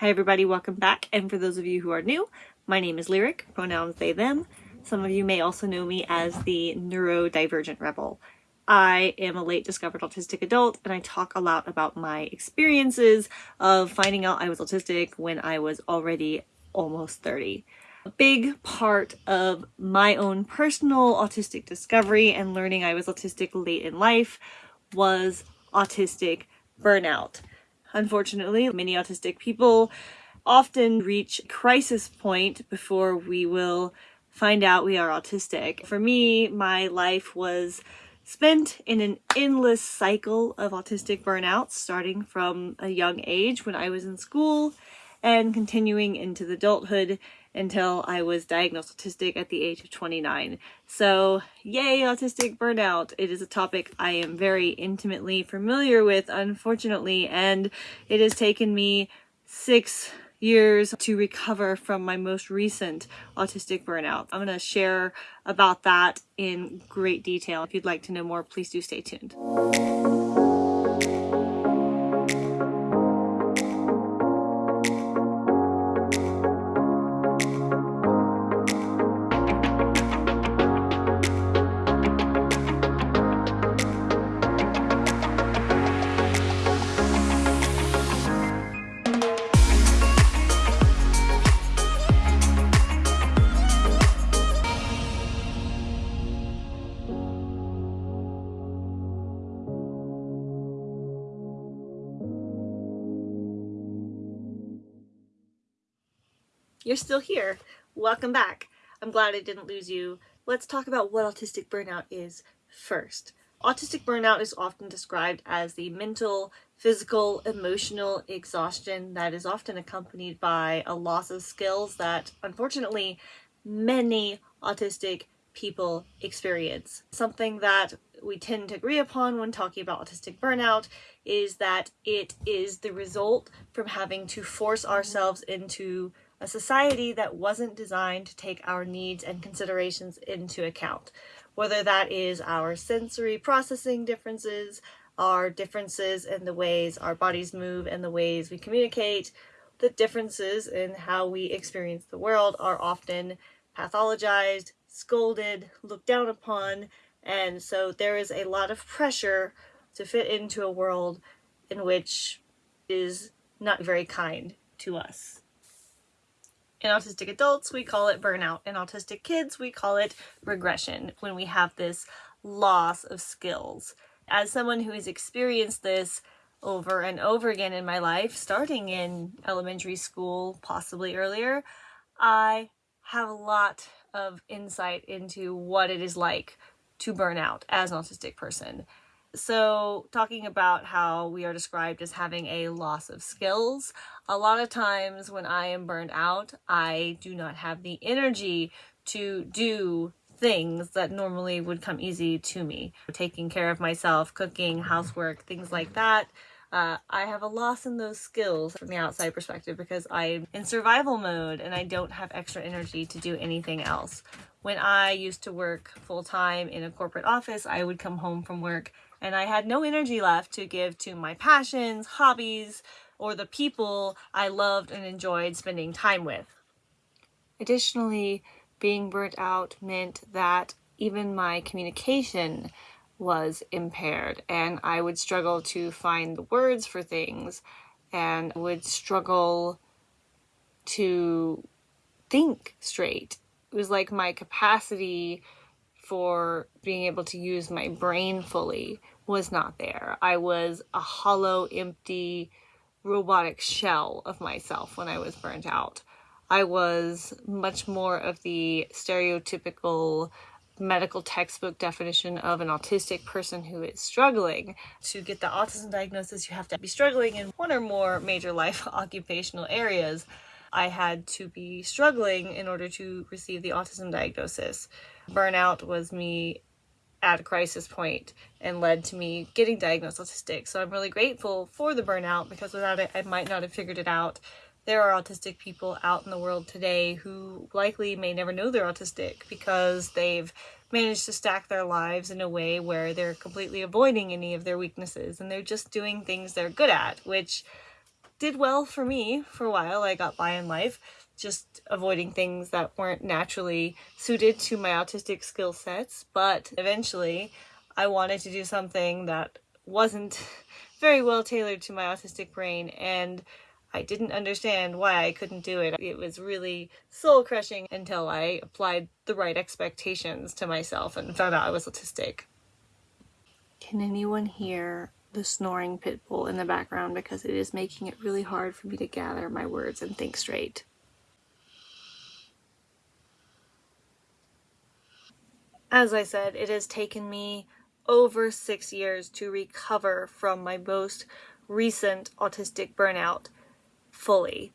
Hi everybody, welcome back. And for those of you who are new, my name is Lyric, pronouns they, them. Some of you may also know me as the neurodivergent rebel. I am a late discovered autistic adult and I talk a lot about my experiences of finding out I was autistic when I was already almost 30. A big part of my own personal autistic discovery and learning I was autistic late in life was autistic burnout. Unfortunately, many autistic people often reach crisis point before we will find out we are autistic. For me, my life was spent in an endless cycle of autistic burnout, starting from a young age when I was in school and continuing into adulthood until I was diagnosed autistic at the age of 29. So yay, autistic burnout. It is a topic I am very intimately familiar with, unfortunately, and it has taken me six years to recover from my most recent autistic burnout. I'm going to share about that in great detail. If you'd like to know more, please do stay tuned. You're still here. Welcome back. I'm glad I didn't lose you. Let's talk about what autistic burnout is first. Autistic burnout is often described as the mental, physical, emotional exhaustion that is often accompanied by a loss of skills that unfortunately many autistic people experience. Something that we tend to agree upon when talking about autistic burnout is that it is the result from having to force ourselves into a society that wasn't designed to take our needs and considerations into account, whether that is our sensory processing differences, our differences in the ways our bodies move and the ways we communicate, the differences in how we experience the world are often pathologized, scolded, looked down upon, and so there is a lot of pressure to fit into a world in which is not very kind to us. In autistic adults, we call it burnout. In autistic kids, we call it regression when we have this loss of skills. As someone who has experienced this over and over again in my life, starting in elementary school, possibly earlier, I have a lot of insight into what it is like to burn out as an autistic person. So talking about how we are described as having a loss of skills, a lot of times when I am burned out, I do not have the energy to do things that normally would come easy to me. Taking care of myself, cooking, housework, things like that. Uh, I have a loss in those skills from the outside perspective because I'm in survival mode and I don't have extra energy to do anything else. When I used to work full-time in a corporate office, I would come home from work and I had no energy left to give to my passions, hobbies, or the people I loved and enjoyed spending time with. Additionally, being burnt out meant that even my communication was impaired and I would struggle to find the words for things and would struggle to think straight. It was like my capacity for being able to use my brain fully was not there. I was a hollow, empty, robotic shell of myself when I was burnt out. I was much more of the stereotypical medical textbook definition of an autistic person who is struggling. To get the autism diagnosis, you have to be struggling in one or more major life occupational areas. I had to be struggling in order to receive the autism diagnosis. Burnout was me at a crisis point and led to me getting diagnosed autistic. So I'm really grateful for the burnout because without it, I might not have figured it out. There are autistic people out in the world today who likely may never know they're autistic because they've managed to stack their lives in a way where they're completely avoiding any of their weaknesses and they're just doing things they're good at, which did well for me for a while. I got by in life, just avoiding things that weren't naturally suited to my autistic skill sets. But eventually, I wanted to do something that wasn't very well tailored to my autistic brain and I didn't understand why I couldn't do it. It was really soul crushing until I applied the right expectations to myself and found out I was autistic. Can anyone hear the snoring pit bull in the background because it is making it really hard for me to gather my words and think straight. As I said, it has taken me over six years to recover from my most recent autistic burnout fully.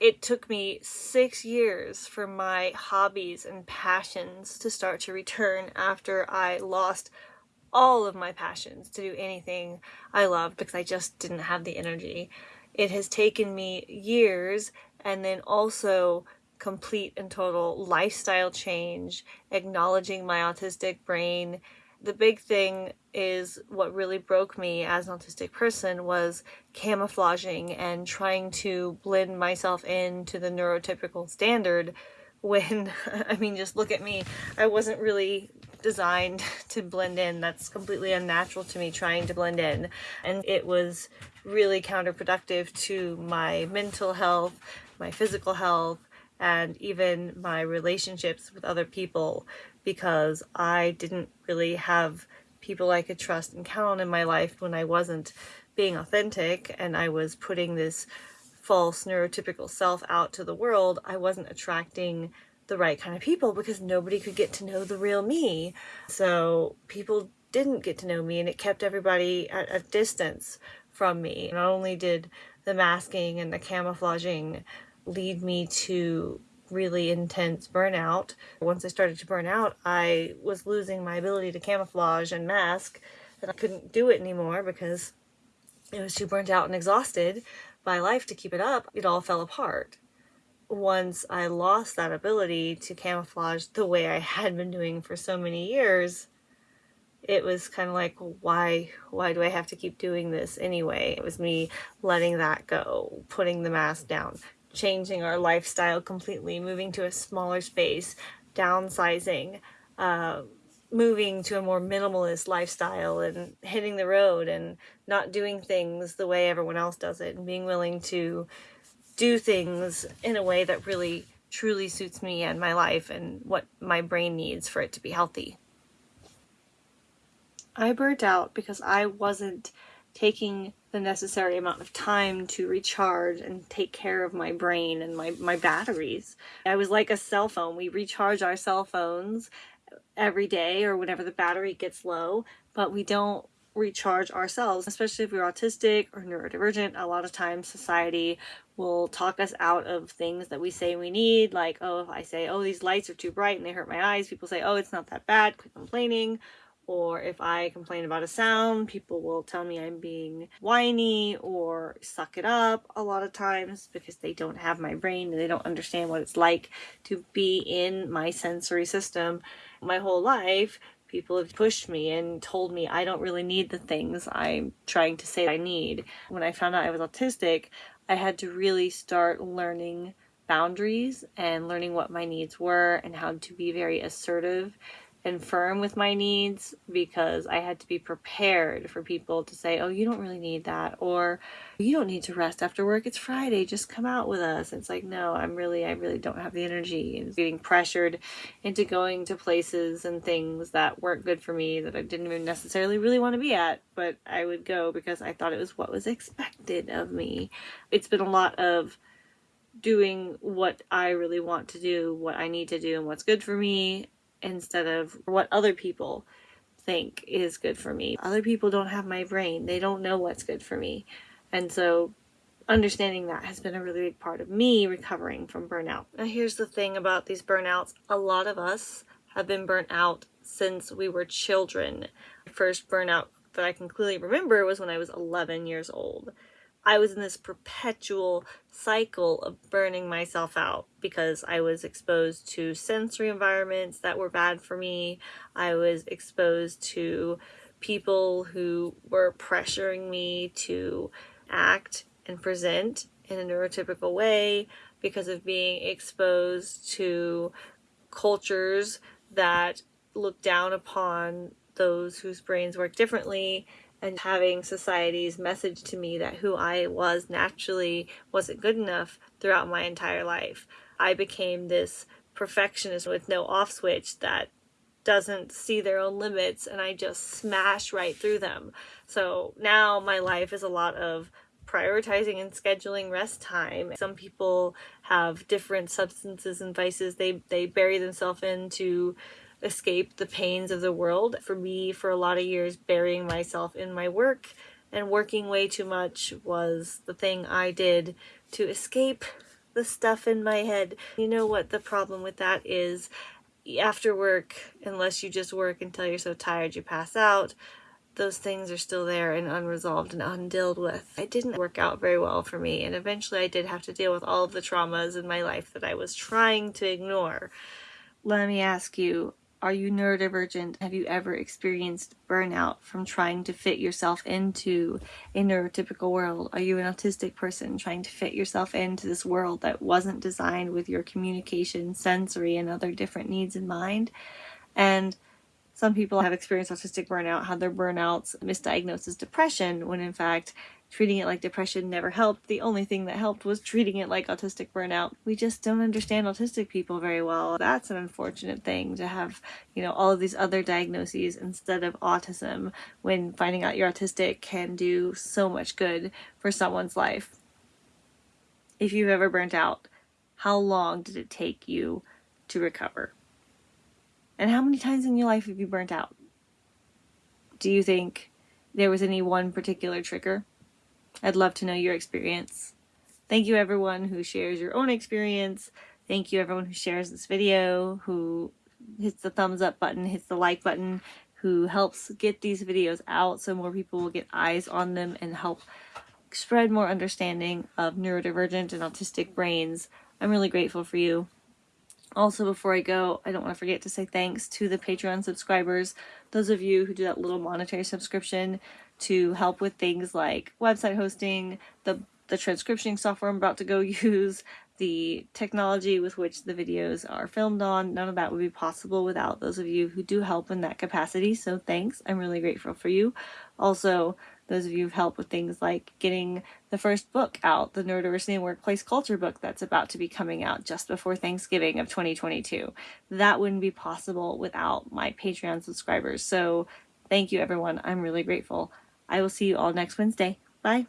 It took me six years for my hobbies and passions to start to return after I lost all of my passions to do anything I loved because I just didn't have the energy. It has taken me years and then also complete and total lifestyle change, acknowledging my autistic brain, the big thing is what really broke me as an autistic person was camouflaging and trying to blend myself into the neurotypical standard when I mean just look at me I wasn't really designed to blend in. That's completely unnatural to me trying to blend in. And it was really counterproductive to my mental health my physical health and even my relationships with other people because I didn't really have people I could trust and count on in my life when I wasn't being authentic and I was putting this false neurotypical self out to the world, I wasn't attracting the right kind of people because nobody could get to know the real me. So people didn't get to know me and it kept everybody at a distance from me. Not only did the masking and the camouflaging lead me to really intense burnout. Once I started to burn out, I was losing my ability to camouflage and mask, and I couldn't do it anymore because I was too burnt out and exhausted by life to keep it up. It all fell apart. Once I lost that ability to camouflage the way I had been doing for so many years, it was kind of like why why do I have to keep doing this anyway? It was me letting that go, putting the mask down, changing our lifestyle completely, moving to a smaller space, downsizing, uh, moving to a more minimalist lifestyle and hitting the road and not doing things the way everyone else does it and being willing to do things in a way that really truly suits me and my life and what my brain needs for it to be healthy. I burnt out because I wasn't taking the necessary amount of time to recharge and take care of my brain and my, my batteries. I was like a cell phone. We recharge our cell phones every day or whenever the battery gets low, but we don't recharge ourselves, especially if we're autistic or neurodivergent. A lot of times society will talk us out of things that we say we need. Like, oh, if I say, oh, these lights are too bright and they hurt my eyes, people say, oh, it's not that bad, quit complaining or if I complain about a sound, people will tell me I'm being whiny or suck it up a lot of times because they don't have my brain and they don't understand what it's like to be in my sensory system. My whole life, people have pushed me and told me I don't really need the things I'm trying to say I need. When I found out I was autistic, I had to really start learning boundaries and learning what my needs were and how to be very assertive and firm with my needs because I had to be prepared for people to say, oh, you don't really need that, or you don't need to rest after work. It's Friday, just come out with us. It's like, no, I'm really, I really don't have the energy and getting pressured into going to places and things that weren't good for me that I didn't even necessarily really want to be at, but I would go because I thought it was what was expected of me. It's been a lot of doing what I really want to do, what I need to do, and what's good for me, instead of what other people think is good for me. Other people don't have my brain. They don't know what's good for me. And so understanding that has been a really big part of me recovering from burnout. Now here's the thing about these burnouts. A lot of us have been burnt out since we were children. The first burnout that I can clearly remember was when I was 11 years old. I was in this perpetual cycle of burning myself out because I was exposed to sensory environments that were bad for me. I was exposed to people who were pressuring me to act and present in a neurotypical way because of being exposed to cultures that look down upon those whose brains work differently and having society's message to me that who I was naturally wasn't good enough throughout my entire life. I became this perfectionist with no off switch that doesn't see their own limits and I just smash right through them. So now my life is a lot of prioritizing and scheduling rest time. Some people have different substances and vices they, they bury themselves in to escape the pains of the world. For me, for a lot of years, burying myself in my work and working way too much was the thing I did to escape the stuff in my head. You know what the problem with that is? After work, unless you just work until you're so tired you pass out, those things are still there and unresolved and undealt with. It didn't work out very well for me and eventually I did have to deal with all of the traumas in my life that I was trying to ignore. Let me ask you, are you neurodivergent? Have you ever experienced burnout from trying to fit yourself into a neurotypical world? Are you an autistic person trying to fit yourself into this world that wasn't designed with your communication, sensory, and other different needs in mind? And some people have experienced autistic burnout, had their burnouts misdiagnosed as depression, when in fact treating it like depression never helped. The only thing that helped was treating it like autistic burnout. We just don't understand autistic people very well. That's an unfortunate thing to have, you know, all of these other diagnoses instead of autism when finding out you're autistic can do so much good for someone's life. If you've ever burnt out, how long did it take you to recover? And how many times in your life have you burnt out? Do you think there was any one particular trigger? I'd love to know your experience. Thank you everyone who shares your own experience. Thank you everyone who shares this video, who hits the thumbs up button, hits the like button, who helps get these videos out so more people will get eyes on them and help spread more understanding of neurodivergent and autistic brains. I'm really grateful for you. Also, before I go, I don't want to forget to say thanks to the Patreon subscribers, those of you who do that little monetary subscription to help with things like website hosting, the, the transcription software I'm about to go use, the technology with which the videos are filmed on. None of that would be possible without those of you who do help in that capacity, so thanks. I'm really grateful for you. Also, those of you who've helped with things like getting the first book out, the Neurodiversity and Workplace Culture book that's about to be coming out just before Thanksgiving of 2022. That wouldn't be possible without my Patreon subscribers. So thank you everyone. I'm really grateful. I will see you all next Wednesday. Bye.